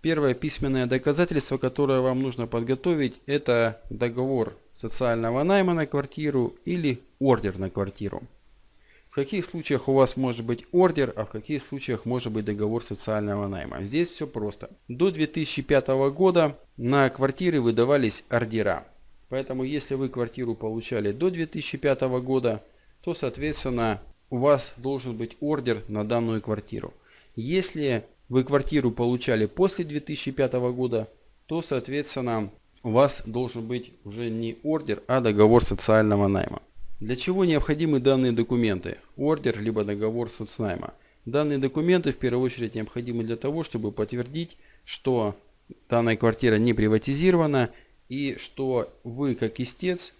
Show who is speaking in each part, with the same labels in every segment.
Speaker 1: Первое письменное доказательство, которое вам нужно подготовить, это договор социального найма на квартиру или ордер на квартиру. В каких случаях у вас может быть ордер, а в каких случаях может быть договор социального найма. Здесь все просто. До 2005 года на квартиры выдавались ордера. Поэтому если вы квартиру получали до 2005 года, то соответственно у вас должен быть ордер на данную квартиру. Если вы квартиру получали после 2005 года, то соответственно у вас должен быть уже не ордер, а договор социального найма. Для чего необходимы данные документы? Ордер либо договор соцнайма. Данные документы в первую очередь необходимы для того, чтобы подтвердить, что данная квартира не приватизирована и что вы как истец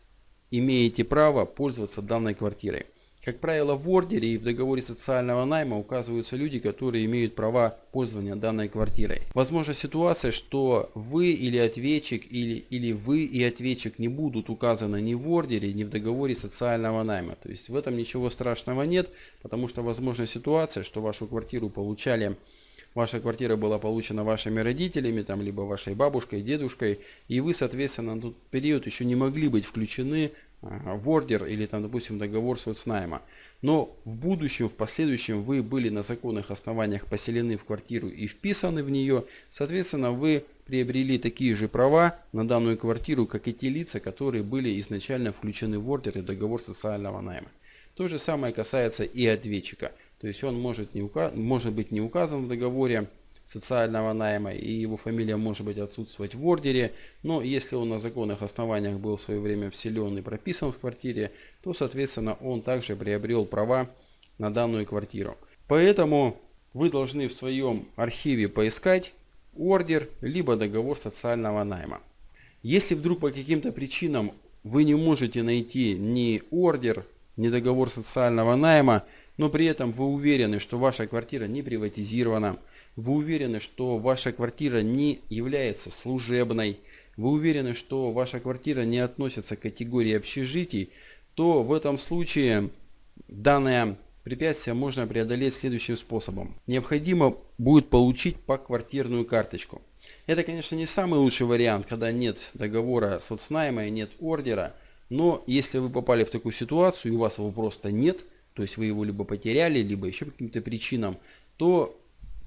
Speaker 1: имеете право пользоваться данной квартирой. Как правило, в ордере и в договоре социального найма указываются люди, которые имеют права пользования данной квартирой. Возможна ситуация, что вы или ответчик, или, или вы и ответчик не будут указаны ни в ордере, ни в договоре социального найма. То есть в этом ничего страшного нет, потому что возможна ситуация, что вашу квартиру получали ваша квартира была получена вашими родителями, там, либо вашей бабушкой, дедушкой, и вы, соответственно, на тот период еще не могли быть включены в ордер или там, допустим, договор соцнайма. Но в будущем, в последующем вы были на законных основаниях поселены в квартиру и вписаны в нее, соответственно, вы приобрели такие же права на данную квартиру, как и те лица, которые были изначально включены в ордер и договор социального найма. То же самое касается и ответчика. То есть он может, не указ... может быть не указан в договоре, социального найма и его фамилия может быть отсутствовать в ордере, но если он на законных основаниях был в свое время вселен и прописан в квартире, то соответственно он также приобрел права на данную квартиру. Поэтому вы должны в своем архиве поискать ордер либо договор социального найма. Если вдруг по каким-то причинам вы не можете найти ни ордер, ни договор социального найма, но при этом вы уверены, что ваша квартира не приватизирована, вы уверены, что ваша квартира не является служебной, вы уверены, что ваша квартира не относится к категории общежитий, то в этом случае данное препятствие можно преодолеть следующим способом. Необходимо будет получить поквартирную карточку. Это, конечно, не самый лучший вариант, когда нет договора соцнайма и нет ордера. Но если вы попали в такую ситуацию и у вас его просто нет, то есть вы его либо потеряли, либо еще по каким-то причинам, то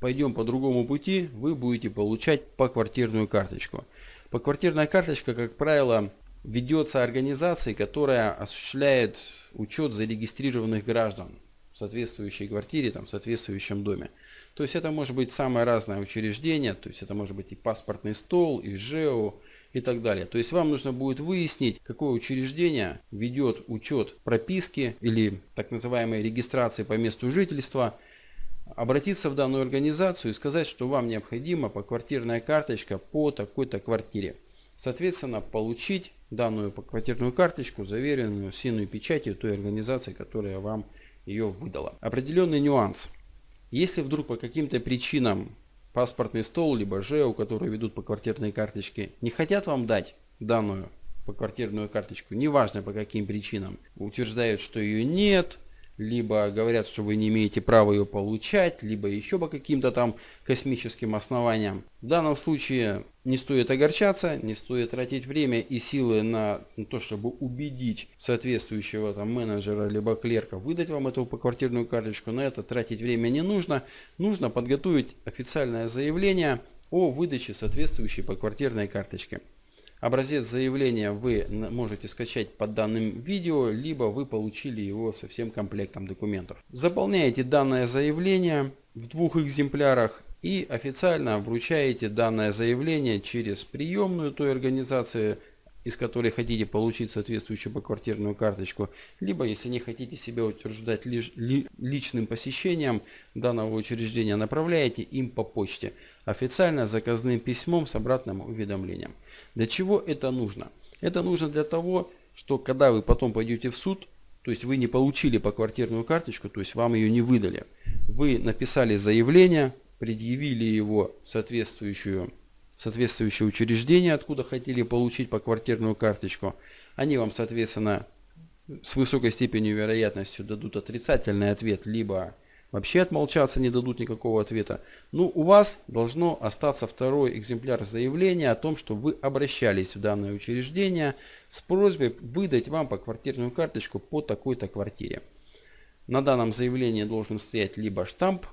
Speaker 1: пойдем по другому пути, вы будете получать поквартирную карточку. Поквартирная карточка, как правило, ведется организацией, которая осуществляет учет зарегистрированных граждан в соответствующей квартире, там, в соответствующем доме. То есть это может быть самое разное учреждение, то есть это может быть и паспортный стол, и ЖЭО, и так далее. То есть вам нужно будет выяснить, какое учреждение ведет учет прописки или так называемой регистрации по месту жительства – обратиться в данную организацию и сказать, что вам необходима поквартирная карточка по такой-то квартире. Соответственно, получить данную поквартирную карточку, заверенную синой печатью той организации, которая вам ее выдала. Определенный нюанс. Если вдруг по каким-то причинам паспортный стол, либо ЖЭО, которые ведут по квартирной карточке, не хотят вам дать данную поквартирную карточку, неважно по каким причинам, утверждают, что ее нет, либо говорят, что вы не имеете права ее получать, либо еще по каким-то там космическим основаниям. В данном случае не стоит огорчаться, не стоит тратить время и силы на то, чтобы убедить соответствующего там менеджера либо клерка выдать вам эту поквартирную карточку. На это тратить время не нужно. Нужно подготовить официальное заявление о выдаче соответствующей поквартирной карточки. Образец заявления вы можете скачать под данным видео, либо вы получили его со всем комплектом документов. Заполняете данное заявление в двух экземплярах и официально вручаете данное заявление через приемную той организации, из которой хотите получить соответствующую поквартирную карточку, либо если не хотите себя утверждать лиш, ли, личным посещением данного учреждения, направляете им по почте официально заказным письмом с обратным уведомлением. Для чего это нужно? Это нужно для того, что когда вы потом пойдете в суд, то есть вы не получили поквартирную карточку, то есть вам ее не выдали, вы написали заявление, предъявили его соответствующую соответствующее учреждение, откуда хотели получить поквартирную карточку. Они вам, соответственно, с высокой степенью вероятностью дадут отрицательный ответ, либо вообще отмолчаться, не дадут никакого ответа. Ну, у вас должно остаться второй экземпляр заявления о том, что вы обращались в данное учреждение с просьбой выдать вам по квартирную карточку по такой-то квартире. На данном заявлении должен стоять либо штамп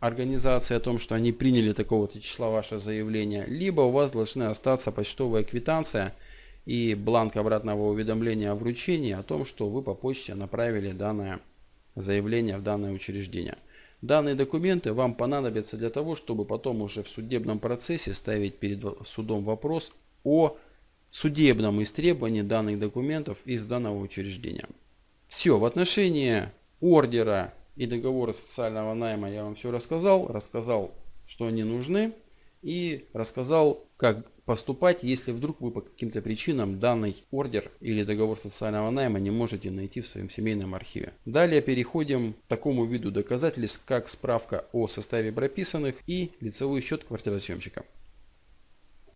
Speaker 1: организации о том, что они приняли такого-то числа ваше заявление, либо у вас должны остаться почтовая квитанция и бланк обратного уведомления о вручении о том, что вы по почте направили данное заявление в данное учреждение. Данные документы вам понадобятся для того, чтобы потом уже в судебном процессе ставить перед судом вопрос о судебном истребовании данных документов из данного учреждения. Все, в отношении ордера и договора социального найма я вам все рассказал. Рассказал, что они нужны. И рассказал, как поступать, если вдруг вы по каким-то причинам данный ордер или договор социального найма не можете найти в своем семейном архиве. Далее переходим к такому виду доказательств, как справка о составе прописанных и лицевой счет квартиросъемщика.